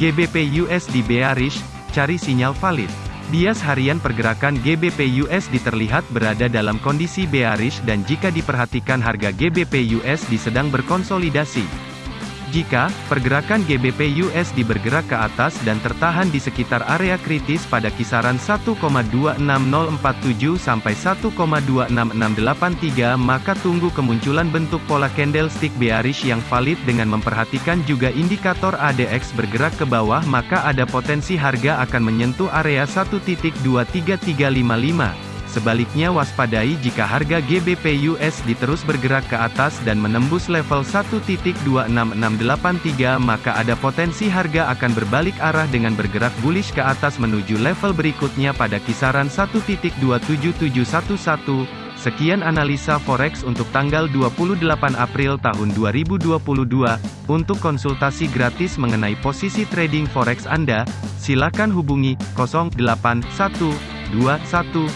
GBP USD bearish, cari sinyal valid. Bias harian pergerakan GBP USD terlihat berada dalam kondisi bearish dan jika diperhatikan harga GBP USD sedang berkonsolidasi. Jika pergerakan GBP USD bergerak ke atas dan tertahan di sekitar area kritis pada kisaran 1,26047 sampai 1,26683 maka tunggu kemunculan bentuk pola candlestick bearish yang valid dengan memperhatikan juga indikator ADX bergerak ke bawah maka ada potensi harga akan menyentuh area 1.23355. Sebaliknya waspadai jika harga GBP USD terus bergerak ke atas dan menembus level 1.26683 maka ada potensi harga akan berbalik arah dengan bergerak bullish ke atas menuju level berikutnya pada kisaran 1.27711. Sekian analisa forex untuk tanggal 28 April tahun 2022. Untuk konsultasi gratis mengenai posisi trading forex Anda, silakan hubungi 081 212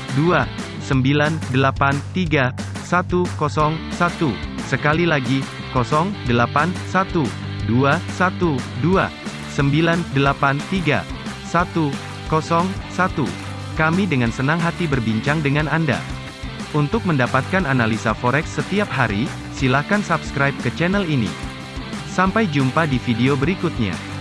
983 101. Sekali lagi, 081 212 983 101. Kami dengan senang hati berbincang dengan Anda. Untuk mendapatkan analisa forex setiap hari, silakan subscribe ke channel ini. Sampai jumpa di video berikutnya.